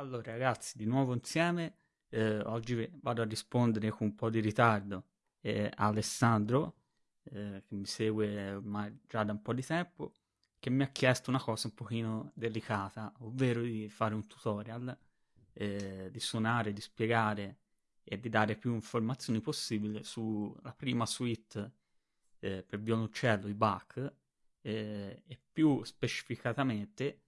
Allora ragazzi, di nuovo insieme, eh, oggi vado a rispondere con un po' di ritardo eh, a Alessandro, eh, che mi segue ormai già da un po' di tempo, che mi ha chiesto una cosa un pochino delicata, ovvero di fare un tutorial, eh, di suonare, di spiegare e di dare più informazioni possibili sulla prima suite eh, per violoncello di Bach eh, e più specificatamente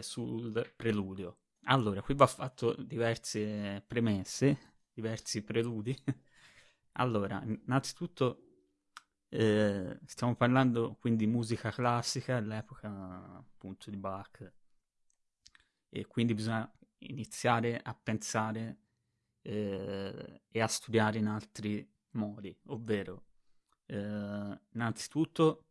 sul preludio. Allora, qui va fatto diverse premesse, diversi preludi. allora, innanzitutto eh, stiamo parlando quindi di musica classica all'epoca appunto di Bach e quindi bisogna iniziare a pensare eh, e a studiare in altri modi, ovvero eh, innanzitutto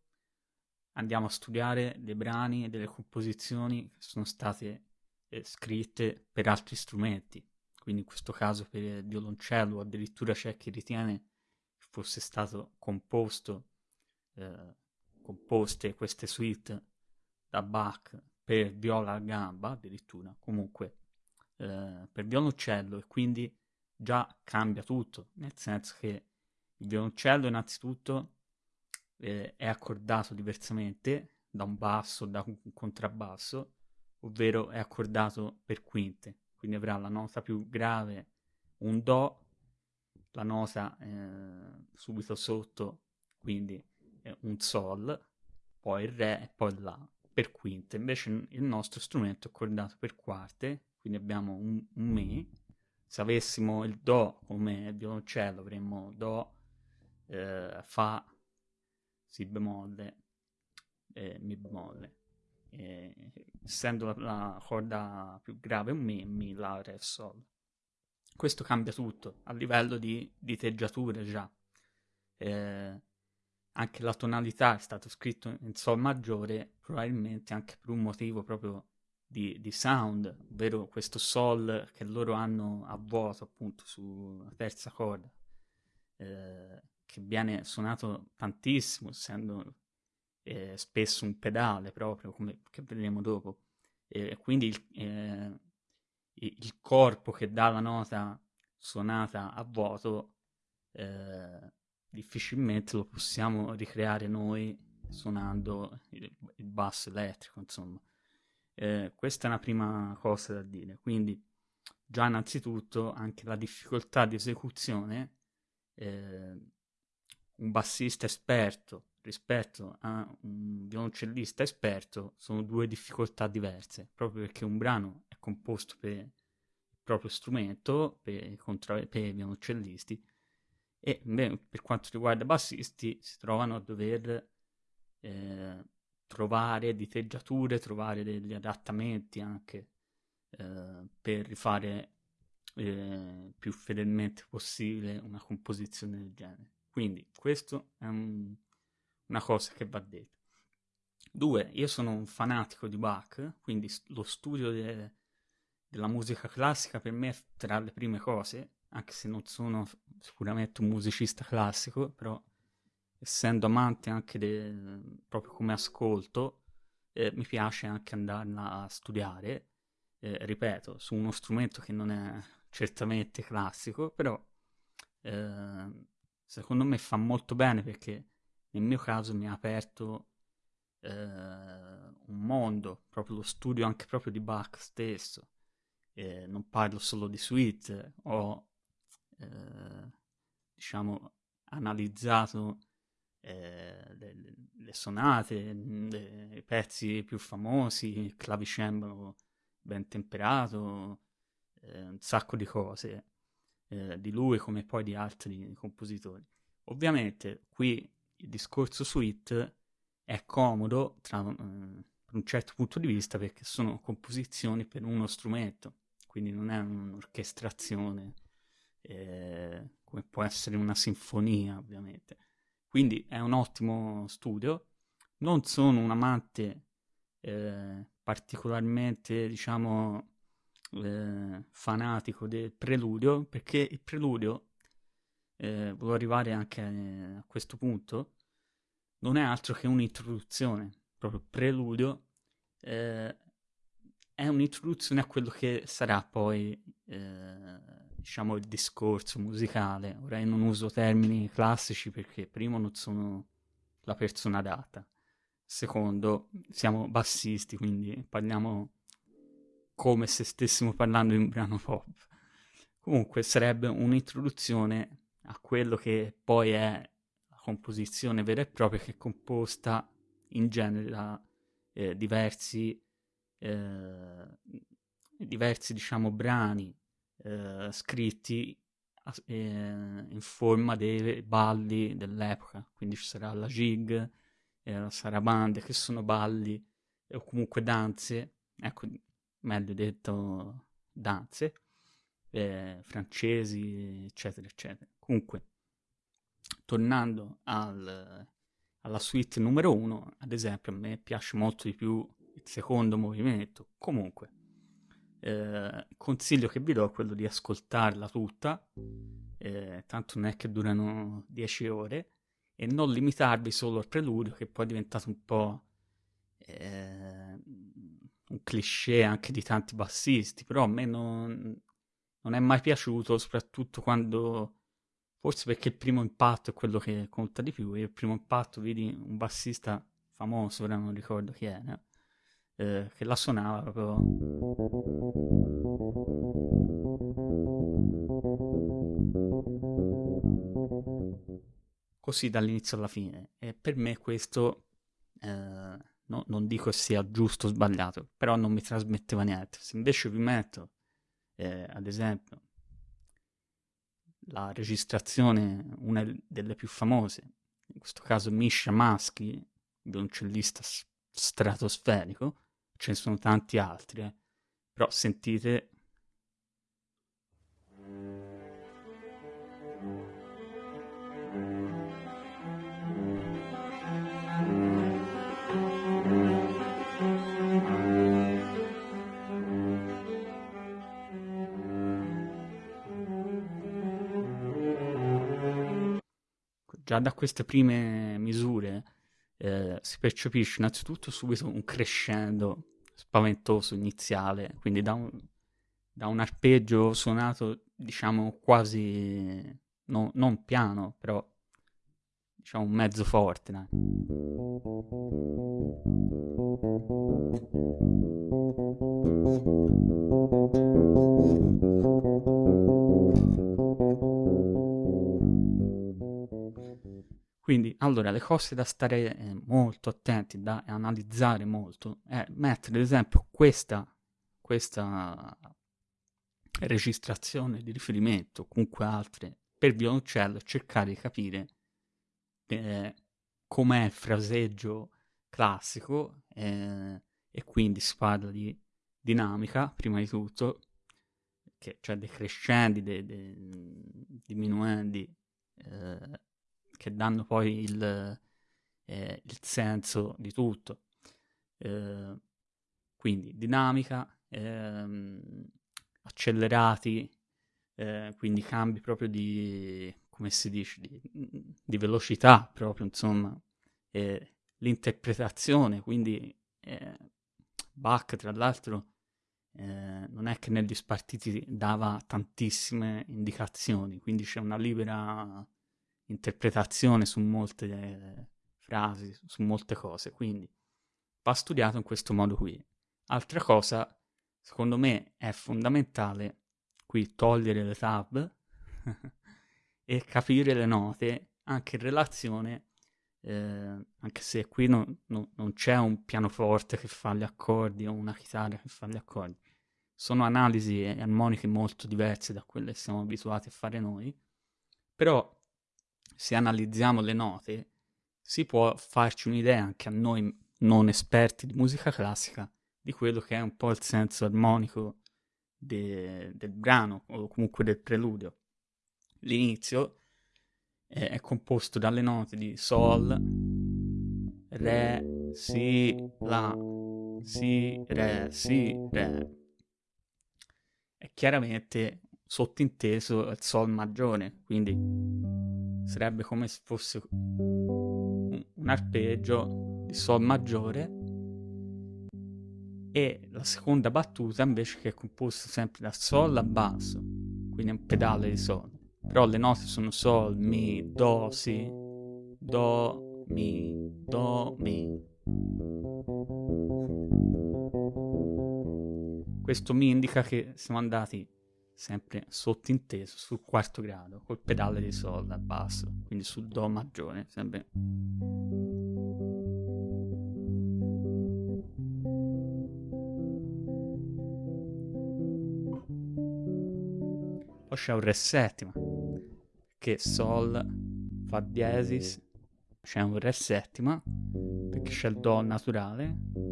andiamo a studiare dei brani e delle composizioni che sono state eh, scritte per altri strumenti, quindi in questo caso per il violoncello, addirittura c'è chi ritiene che fosse stato composto, eh, composte queste suite da Bach per viola a gamba, addirittura, comunque eh, per violoncello. E quindi già cambia tutto, nel senso che il violoncello innanzitutto eh, è accordato diversamente da un basso, da un contrabbasso, ovvero è accordato per quinte, quindi avrà la nota più grave un Do, la nota eh, subito sotto, quindi eh, un Sol, poi il Re e poi La per quinte. Invece il nostro strumento è accordato per quarte, quindi abbiamo un, un Mi. Se avessimo il Do come violoncello avremmo Do, eh, Fa, Si bemolle, e Mi bemolle eh, essendo la, la, corda più grave un Mi, Mi, La, Re, Sol. Questo cambia tutto a livello di, di teggiature già. Eh, anche la tonalità è stato scritto in Sol maggiore, probabilmente anche per un motivo proprio di, di, sound, ovvero questo Sol che loro hanno a vuoto appunto sulla terza corda, eh, che viene suonato tantissimo, essendo eh, spesso un pedale proprio, come che vedremo dopo. E quindi il, eh, il, corpo che dà la nota suonata a vuoto eh, difficilmente lo possiamo ricreare noi suonando il, il basso elettrico, insomma. Eh, questa è una prima cosa da dire. Quindi, già innanzitutto, anche la difficoltà di esecuzione, eh, un bassista esperto rispetto a un violoncellista esperto sono due difficoltà diverse, proprio perché un brano è composto per il proprio strumento, per, contra- per i violoncellisti, e beh, per quanto riguarda i bassisti si trovano a dover eh, trovare diteggiature, trovare degli adattamenti anche eh, per rifare eh, più fedelmente possibile una composizione del genere. Quindi questo è un una cosa che va detta. Due, io sono un fanatico di Bach, quindi lo studio de- della musica classica per me è tra le prime cose, anche se non sono sicuramente un musicista classico, però essendo amante anche de- proprio come ascolto, eh, mi piace anche andarla a studiare, eh, ripeto, su uno strumento che non è certamente classico, però eh, secondo me fa molto bene perché nel mio caso mi ha aperto eh, un mondo, proprio lo studio anche proprio di Bach stesso. Eh, non parlo solo di suite, ho eh, diciamo analizzato eh, le, le, sonate, i pezzi più famosi, il clavicembalo ben temperato, eh, un sacco di cose eh, di lui come poi di altri compositori. Ovviamente qui il discorso suite è comodo tra, eh, un certo punto di vista perché sono composizioni per uno strumento, quindi non è un'orchestrazione eh, come può essere una sinfonia ovviamente. Quindi è un ottimo studio. Non sono un amante eh, particolarmente, diciamo, eh, fanatico del preludio perché il preludio eh, volevo arrivare anche a, a questo punto, non è altro che un'introduzione, proprio preludio, eh, è è un'introduzione a quello che sarà poi, eh, diciamo, il discorso musicale. Ora io non uso termini classici perché primo non sono la persona adatta, secondo siamo bassisti, quindi parliamo come se stessimo parlando di un brano pop. Comunque sarebbe un'introduzione a quello che poi è la composizione vera e propria che è composta in genere da eh, diversi, eh, diversi diciamo, brani eh, scritti eh, in forma dei balli dell'epoca, quindi ci sarà la jig, eh, la sarabande, che sono balli o comunque danze, ecco, meglio detto danze, eh, francesi, eccetera, eccetera. Comunque, tornando al, alla suite numero uno, ad esempio, a me piace molto di più il secondo movimento. Comunque, eh, consiglio che vi do è quello di ascoltarla tutta, eh, tanto non è che durano 10 ore, e non limitarvi solo al preludio, che poi è diventato un po' eh, un cliché anche di tanti bassisti, però a me non, non è mai piaciuto, soprattutto quando Forse perché il primo impatto è quello che conta di più. E il primo impatto, vedi un bassista famoso, ora non ricordo chi è, no? eh, che la suonava proprio. Così dall'inizio alla fine. E per me questo, eh, no, non dico sia giusto o sbagliato, però non mi trasmetteva niente. Se invece vi metto, eh, ad esempio, la registrazione, una delle più famose, in questo caso Misha Maschi, violoncellista stratosferico, ce ne sono tanti altri, eh. però sentite già da queste prime misure eh, si percepisce innanzitutto subito un crescendo spaventoso iniziale, quindi da un, da un arpeggio suonato diciamo quasi no, non piano, però diciamo un mezzo forte. Dai. Quindi, allora, le cose da stare eh, molto attenti, da analizzare molto, è mettere, ad esempio, questa, questa registrazione di riferimento, comunque altre, per violoncello cercare di capire eh, com'è il fraseggio classico eh, e quindi si parla di dinamica, prima di tutto, che, cioè dei crescendi, dei, dei diminuendi, eh, che danno poi il, eh, il senso di tutto. Eh, quindi dinamica, ehm, accelerati, eh, quindi cambi proprio di, come si dice, di, di velocità proprio, insomma, l'interpretazione, quindi eh, Bach tra l'altro eh, non è che negli spartiti dava tantissime indicazioni, quindi c'è una libera interpretazione su molte eh, frasi, su molte cose, quindi va studiato in questo modo qui. Altra cosa, secondo me, è fondamentale qui togliere le tab e capire le note anche in relazione, eh, anche se qui no, no, non c'è un pianoforte che fa gli accordi o una chitarra che fa gli accordi. Sono analisi armoniche molto diverse da quelle che siamo abituati a fare noi, però se analizziamo le note, si può farci un'idea anche a noi non esperti di musica classica di quello che è un po' il senso armonico de- del brano o comunque del preludio. L'inizio è, è composto dalle note di Sol, Re, Si, La, Si, Re, Si, Re. È chiaramente sottinteso il Sol maggiore, quindi sarebbe come se fosse un arpeggio di Sol maggiore e la seconda battuta invece che è composta sempre da Sol a basso, quindi è un pedale di Sol. Però le note sono Sol, Mi, Do, Si, Do, Mi, Do, Mi. Questo mi indica che siamo andati sempre sottinteso sul quarto grado, col pedale di Sol a basso, quindi sul Do maggiore, sempre Poi c'è un Re settima, che Sol, Fa diesis, c'è un Re settima, perché c'è il Do naturale.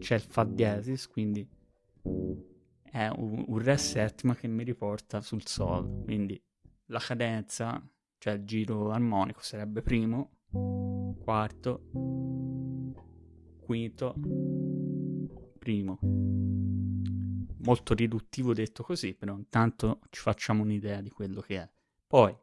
C'è il Fa diesis, quindi è un, un Re settima che mi riporta sul Sol. Quindi la cadenza, cioè il giro armonico, sarebbe primo, quarto, quinto, primo. Molto riduttivo detto così, però intanto ci facciamo un'idea di quello che è. Poi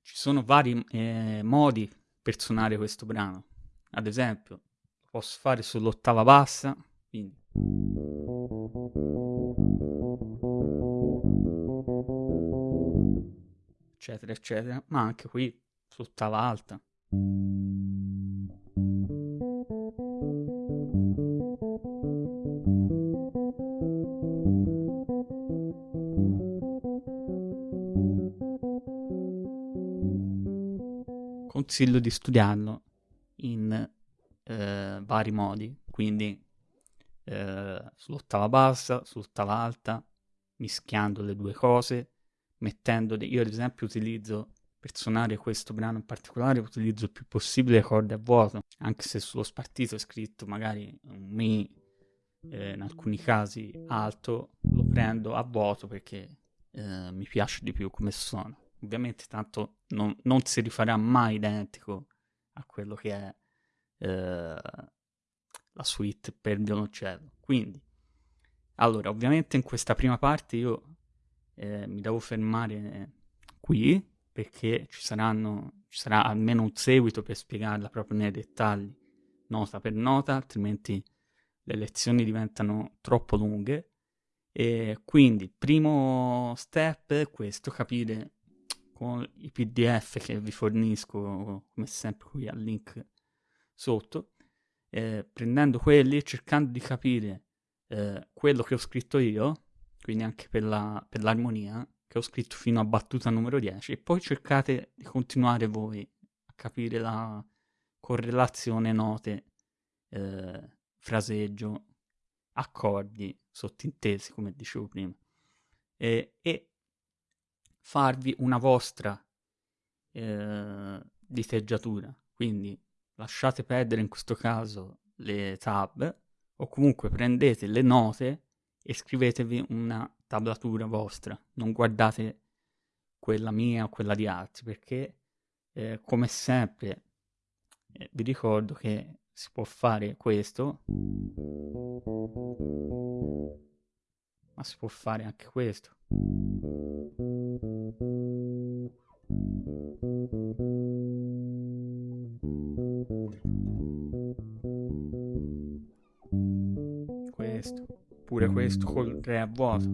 ci sono vari eh, modi per suonare questo brano. Ad esempio, posso fare sull'ottava bassa, quindi. Eccetera eccetera, ma anche qui sull'ottava alta. consiglio di studiarlo vari modi, quindi eh, sull'ottava bassa, sull'ottava alta, mischiando le due cose, mettendo... De- io ad esempio utilizzo, per suonare questo brano in particolare, utilizzo il più possibile le corde a vuoto, anche se sullo spartito è scritto magari un Mi, eh, in alcuni casi alto, lo prendo a vuoto perché eh, mi piace di più come suona ovviamente tanto non, non, si rifarà mai identico a quello che è eh, la suite per violoncello. Quindi, allora, ovviamente in questa prima parte io eh, mi devo fermare qui perché ci, saranno, ci sarà almeno un seguito per spiegarla proprio nei dettagli, nota per nota, altrimenti le lezioni diventano troppo lunghe. E quindi il primo step è questo, capire con i pdf che vi fornisco come sempre qui al link sotto eh, prendendo quelli e cercando di capire eh, quello che ho scritto io quindi anche per, la, per l'armonia che ho scritto fino a battuta numero 10 e poi cercate di continuare voi a capire la correlazione note eh, fraseggio accordi sottintesi come dicevo prima e, e farvi una vostra eh, diteggiatura. Quindi lasciate perdere in questo caso le tab o comunque prendete le note e scrivetevi una tablatura vostra. Non guardate quella mia o quella di altri perché eh, come sempre eh, vi ricordo che si può fare questo ma si può fare anche questo questo, pure questo col re a vuoto.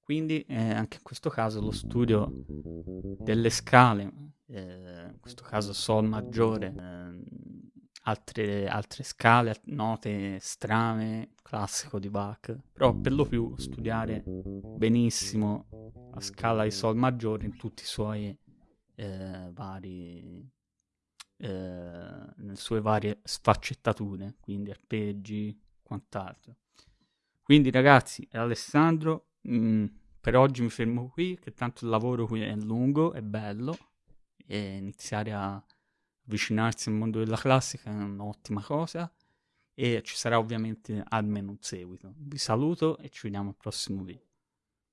Quindi eh, anche in questo caso lo studio delle scale, eh, in questo caso Sol maggiore, eh, altre, altre scale, note strane, classico di Bach, però per lo più studiare benissimo la scala di Sol maggiore in tutti i suoi eh, vari eh, nelle sue varie sfaccettature, quindi arpeggi, quant'altro. Quindi ragazzi, è Alessandro, mh, mm, per oggi mi fermo qui, che tanto il lavoro qui è lungo, è bello, e iniziare a avvicinarsi al mondo della classica è un'ottima cosa e ci sarà ovviamente almeno un seguito. Vi saluto e ci vediamo al prossimo video.